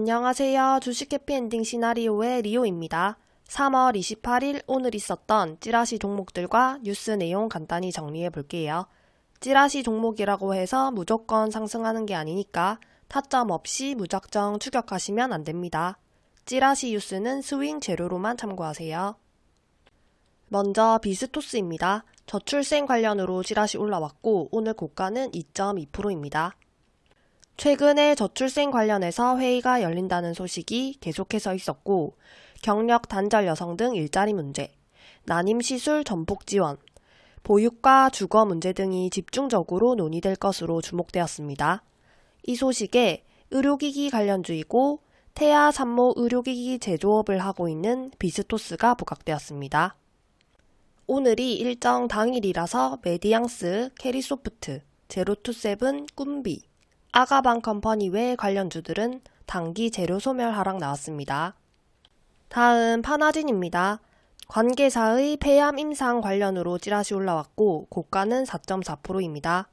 안녕하세요. 주식 해피엔딩 시나리오의 리오입니다. 3월 28일 오늘 있었던 찌라시 종목들과 뉴스 내용 간단히 정리해 볼게요. 찌라시 종목이라고 해서 무조건 상승하는 게 아니니까 타점 없이 무작정 추격하시면 안 됩니다. 찌라시 뉴스는 스윙 재료로만 참고하세요. 먼저 비스토스입니다. 저출생 관련으로 찌라시 올라왔고 오늘 고가는 2.2%입니다. 최근에 저출생 관련해서 회의가 열린다는 소식이 계속해서 있었고 경력 단절 여성 등 일자리 문제, 난임 시술 전폭 지원, 보육과 주거 문제 등이 집중적으로 논의될 것으로 주목되었습니다. 이 소식에 의료기기 관련주이고 태아 산모 의료기기 제조업을 하고 있는 비스토스가 부각되었습니다. 오늘이 일정 당일이라서 메디앙스, 캐리소프트, 제로투세븐, 꿈비, 아가방 컴퍼니 외 관련주들은 단기 재료 소멸 하락 나왔습니다. 다음 파나진입니다. 관계사의 폐암 임상 관련으로 찌라시 올라왔고 고가는 4.4%입니다.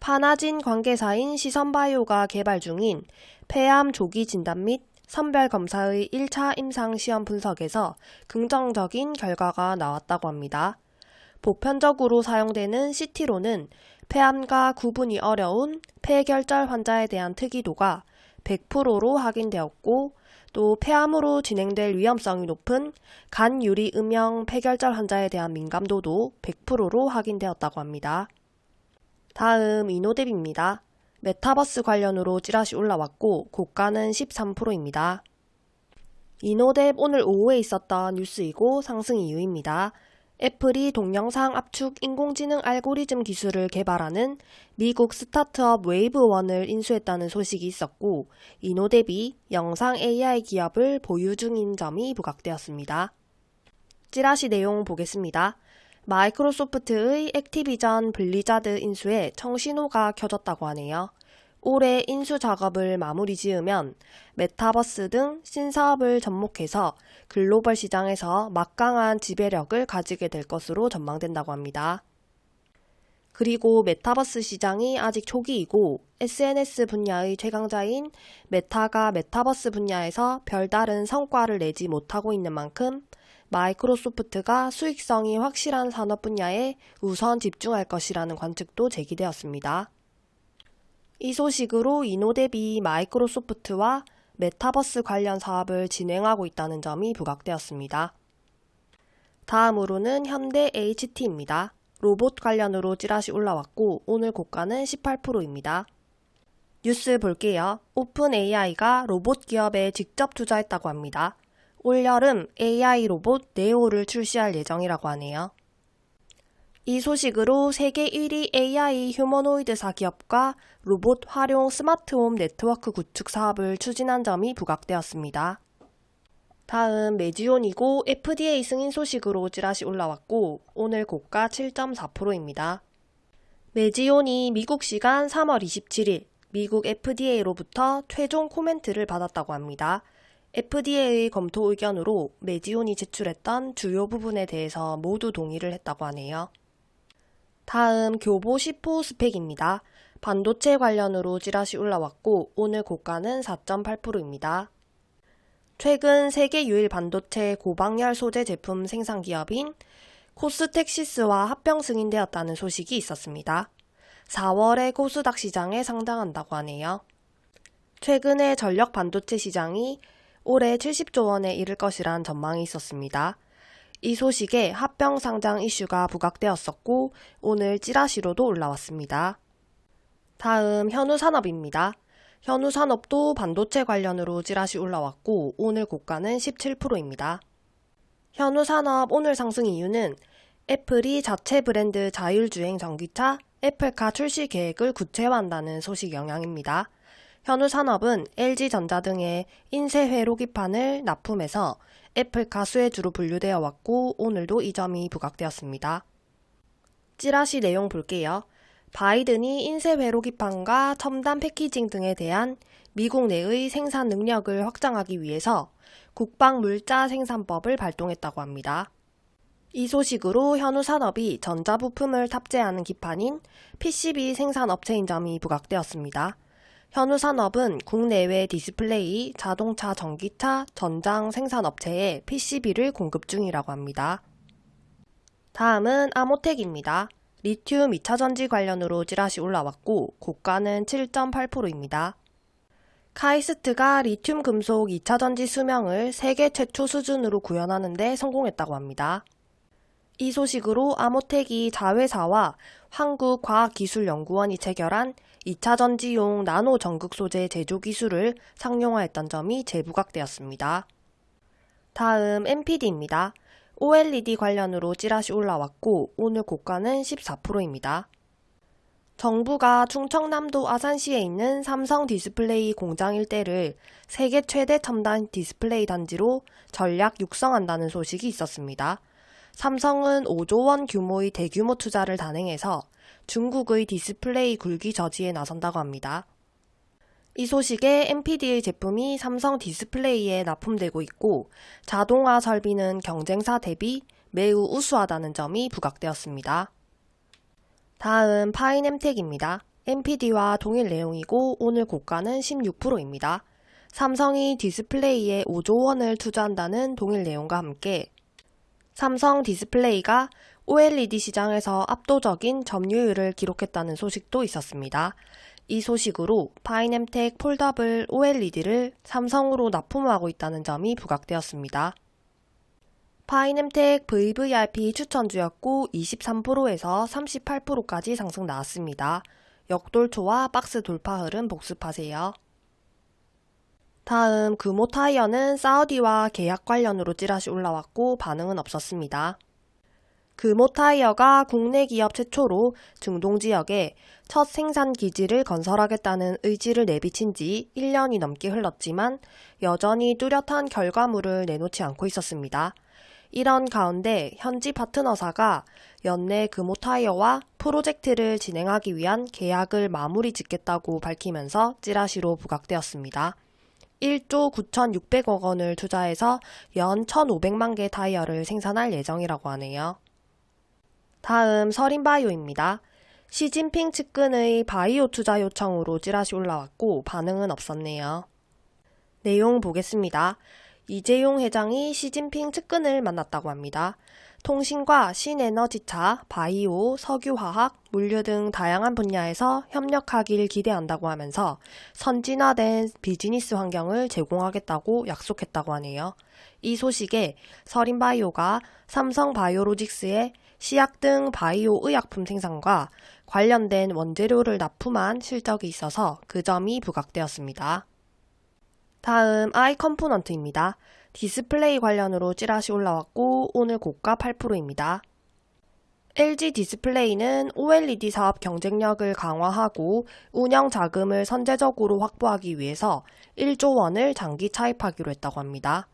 파나진 관계사인 시선바이오가 개발 중인 폐암 조기 진단 및 선별 검사의 1차 임상 시험 분석에서 긍정적인 결과가 나왔다고 합니다. 보편적으로 사용되는 CT로는 폐암과 구분이 어려운 폐결절 환자에 대한 특이도가 100%로 확인되었고 또 폐암으로 진행될 위험성이 높은 간 유리 음영 폐결절 환자에 대한 민감도도 100%로 확인되었다고 합니다. 다음 이노뎁입니다. 메타버스 관련으로 찌라시 올라왔고 고가는 13%입니다. 이노뎁 오늘 오후에 있었던 뉴스이고 상승 이유입니다. 애플이 동영상 압축 인공지능 알고리즘 기술을 개발하는 미국 스타트업 웨이브원을 인수했다는 소식이 있었고 이노뎁이 영상 AI 기업을 보유 중인 점이 부각되었습니다. 찌라시 내용 보겠습니다. 마이크로소프트의 액티비전 블리자드 인수에 청신호가 켜졌다고 하네요. 올해 인수 작업을 마무리 지으면 메타버스 등 신사업을 접목해서 글로벌 시장에서 막강한 지배력을 가지게 될 것으로 전망된다고 합니다. 그리고 메타버스 시장이 아직 초기이고 SNS 분야의 최강자인 메타가 메타버스 분야에서 별다른 성과를 내지 못하고 있는 만큼 마이크로소프트가 수익성이 확실한 산업 분야에 우선 집중할 것이라는 관측도 제기되었습니다. 이 소식으로 이노뎁이 마이크로소프트와 메타버스 관련 사업을 진행하고 있다는 점이 부각되었습니다. 다음으로는 현대 HT입니다. 로봇 관련으로 찌라시 올라왔고 오늘 고가는 18%입니다. 뉴스 볼게요. 오픈 AI가 로봇 기업에 직접 투자했다고 합니다. 올여름 AI 로봇 네오를 출시할 예정이라고 하네요. 이 소식으로 세계 1위 AI 휴머노이드사 기업과 로봇 활용 스마트홈 네트워크 구축 사업을 추진한 점이 부각되었습니다. 다음 메지온이고 FDA 승인 소식으로 찌라시 올라왔고 오늘 고가 7.4%입니다. 메지온이 미국 시간 3월 27일 미국 FDA로부터 최종 코멘트를 받았다고 합니다. FDA의 검토 의견으로 메지온이 제출했던 주요 부분에 대해서 모두 동의를 했다고 하네요. 다음 교보 10호 스펙입니다. 반도체 관련으로 찌라시 올라왔고 오늘 고가는 4.8%입니다. 최근 세계 유일 반도체 고방열 소재 제품 생산 기업인 코스텍시스와 합병 승인되었다는 소식이 있었습니다. 4월에 코스닥 시장에 상당한다고 하네요. 최근에 전력 반도체 시장이 올해 70조 원에 이를 것이란 전망이 있었습니다. 이 소식에 합병 상장 이슈가 부각되었었고 오늘 찌라시로도 올라왔습니다. 다음 현우산업입니다. 현우산업도 반도체 관련으로 찌라시 올라왔고 오늘 고가는 17%입니다. 현우산업 오늘 상승 이유는 애플이 자체 브랜드 자율주행 전기차 애플카 출시 계획을 구체화한다는 소식 영향입니다. 현우산업은 LG전자 등의 인쇄 회 로기판을 납품해서 애플카 수혜주로 분류되어 왔고 오늘도 이 점이 부각되었습니다. 찌라시 내용 볼게요. 바이든이 인쇄 회로 기판과 첨단 패키징 등에 대한 미국 내의 생산 능력을 확장하기 위해서 국방 물자 생산법을 발동했다고 합니다. 이 소식으로 현우 산업이 전자부품을 탑재하는 기판인 PCB 생산업체인 점이 부각되었습니다. 현우 산업은 국내외 디스플레이, 자동차, 전기차, 전장 생산업체에 PCB를 공급 중이라고 합니다. 다음은 아모텍입니다. 리튬 2차전지 관련으로 찌라시 올라왔고 고가는 7.8%입니다. 카이스트가 리튬 금속 2차전지 수명을 세계 최초 수준으로 구현하는 데 성공했다고 합니다. 이 소식으로 아모텍이 자회사와 한국과학기술연구원이 체결한 2차 전지용 나노 전극 소재 제조 기술을 상용화했던 점이 재부각되었습니다. 다음 NPD입니다. OLED 관련으로 찌라시 올라왔고 오늘 고가는 14%입니다. 정부가 충청남도 아산시에 있는 삼성 디스플레이 공장 일대를 세계 최대 첨단 디스플레이 단지로 전략 육성한다는 소식이 있었습니다. 삼성은 5조 원 규모의 대규모 투자를 단행해서 중국의 디스플레이 굴기 저지에 나선다고 합니다. 이 소식에 NPD의 제품이 삼성 디스플레이에 납품되고 있고 자동화 설비는 경쟁사 대비 매우 우수하다는 점이 부각되었습니다. 다음 파인엠텍입니다. NPD와 동일 내용이고 오늘 고가는 16%입니다. 삼성이 디스플레이에 5조 원을 투자한다는 동일 내용과 함께 삼성 디스플레이가 OLED 시장에서 압도적인 점유율을 기록했다는 소식도 있었습니다. 이 소식으로 파인엠텍 foldable OLED를 삼성으로 납품하고 있다는 점이 부각되었습니다. 파인엠텍 VVIP 추천주였고 23%에서 38%까지 상승 나왔습니다. 역돌초와 박스 돌파 흐름 복습하세요. 다음 금호 타이어는 사우디와 계약 관련으로 찌라시 올라왔고 반응은 없었습니다. 금호 타이어가 국내 기업 최초로 중동 지역에 첫 생산 기지를 건설하겠다는 의지를 내비친 지 1년이 넘게 흘렀지만 여전히 뚜렷한 결과물을 내놓지 않고 있었습니다. 이런 가운데 현지 파트너사가 연내 금호 타이어와 프로젝트를 진행하기 위한 계약을 마무리 짓겠다고 밝히면서 찌라시로 부각되었습니다. 1조 9,600억 원을 투자해서 연 1,500만 개 타이어를 생산할 예정이라고 하네요. 다음 서린바이오입니다. 시진핑 측근의 바이오 투자 요청으로 찌라시 올라왔고 반응은 없었네요. 내용 보겠습니다. 이재용 회장이 시진핑 측근을 만났다고 합니다. 통신과 신에너지차, 바이오, 석유화학, 물류 등 다양한 분야에서 협력하길 기대한다고 하면서 선진화된 비즈니스 환경을 제공하겠다고 약속했다고 하네요. 이 소식에 서린바이오가 삼성바이오로직스에 시약 등 바이오 의약품 생산과 관련된 원재료를 납품한 실적이 있어서 그 점이 부각되었습니다. 다음 아이 컴포넌트입니다. 디스플레이 관련으로 찌라시 올라왔고 오늘 고가 8%입니다. LG 디스플레이는 OLED 사업 경쟁력을 강화하고 운영 자금을 선제적으로 확보하기 위해서 1조 원을 장기 차입하기로 했다고 합니다.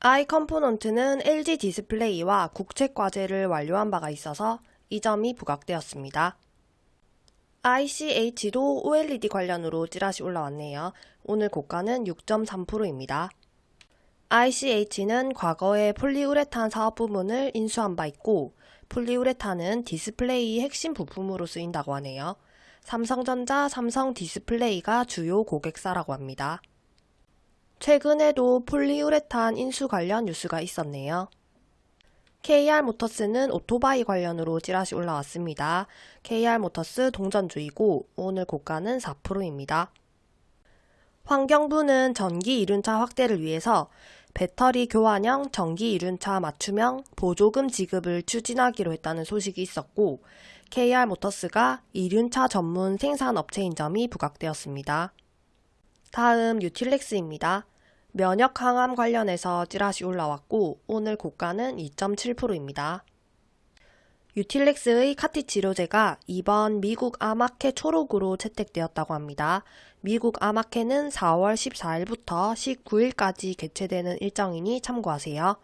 아이 컴포넌트는 LG 디스플레이와 국책 과제를 완료한 바가 있어서 이 점이 부각되었습니다. ICH도 OLED 관련으로 찌라시 올라왔네요. 오늘 고가는 6.3%입니다. ICH는 과거에 폴리우레탄 사업 부문을 인수한 바 있고 폴리우레탄은 디스플레이 핵심 부품으로 쓰인다고 하네요. 삼성전자, 삼성 디스플레이가 주요 고객사라고 합니다. 최근에도 폴리우레탄 인수 관련 뉴스가 있었네요. KR모터스는 오토바이 관련으로 찌라시 올라왔습니다. KR모터스 동전주이고 오늘 고가는 4%입니다. 환경부는 전기 이륜차 확대를 위해서 배터리 교환형 전기 이륜차 맞춤형 보조금 지급을 추진하기로 했다는 소식이 있었고 KR모터스가 이륜차 전문 생산 업체인 점이 부각되었습니다. 다음 유틸렉스입니다. 면역 항암 관련해서 찌라시 올라왔고 오늘 고가는 2.7%입니다. 유틸렉스의 카티 치료제가 이번 미국 아마케 초록으로 채택되었다고 합니다. 미국 아마케는 4월 14일부터 19일까지 개최되는 일정이니 참고하세요.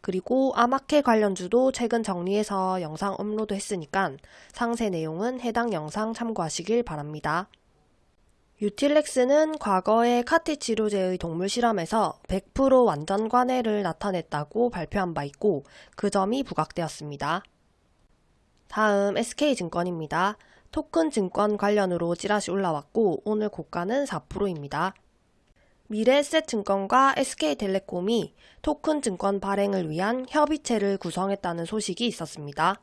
그리고 아마케 관련주도 최근 정리해서 영상 업로드 했으니까 상세 내용은 해당 영상 참고하시길 바랍니다. 유틸렉스는 과거의 카티 치료제의 동물 실험에서 100% 완전 관해를 나타냈다고 발표한 바 있고 그 점이 부각되었습니다. 다음 SK증권입니다. 토큰 증권 관련으로 찌라시 올라왔고 오늘 고가는 4%입니다. 미래에셋증권과 SK텔레콤이 토큰 증권 발행을 위한 협의체를 구성했다는 소식이 있었습니다.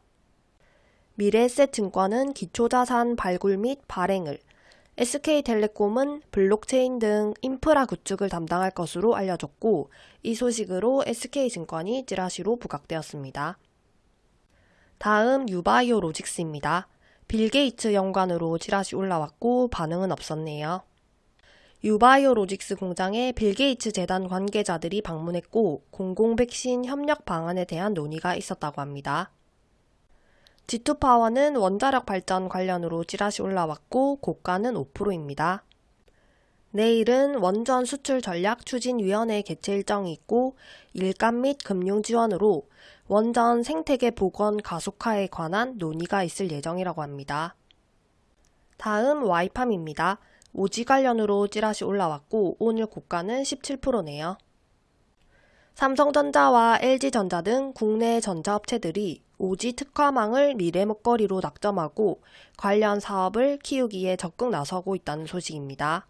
미래에셋증권은 기초자산 발굴 및 발행을, SK텔레콤은 블록체인 등 인프라 구축을 담당할 것으로 알려졌고 이 소식으로 SK증권이 찌라시로 부각되었습니다. 다음 유바이오 로직스입니다. 빌 게이츠 연관으로 찌라시 올라왔고 반응은 없었네요. 유바이오 로직스 공장에 빌 게이츠 재단 관계자들이 방문했고 공공 백신 협력 방안에 대한 논의가 있었다고 합니다. G2파워는 원자력 발전 관련으로 찌라시 올라왔고 고가는 5%입니다. 내일은 원전 수출 전략 추진위원회 개최 일정이 있고 일감 및 금융 지원으로 원전 생태계 복원 가속화에 관한 논의가 있을 예정이라고 합니다. 다음 와이팜입니다. 오지 관련으로 찌라시 올라왔고 오늘 고가는 17%네요. 삼성전자와 LG전자 등 국내 전자업체들이 오지 특화망을 미래 먹거리로 낙점하고 관련 사업을 키우기에 적극 나서고 있다는 소식입니다.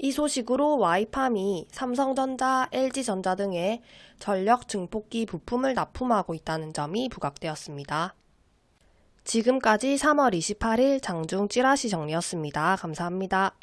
이 소식으로 와이팜이 삼성전자, LG전자 등의 전력 증폭기 부품을 납품하고 있다는 점이 부각되었습니다. 지금까지 3월 28일 장중 찌라시 정리였습니다. 감사합니다.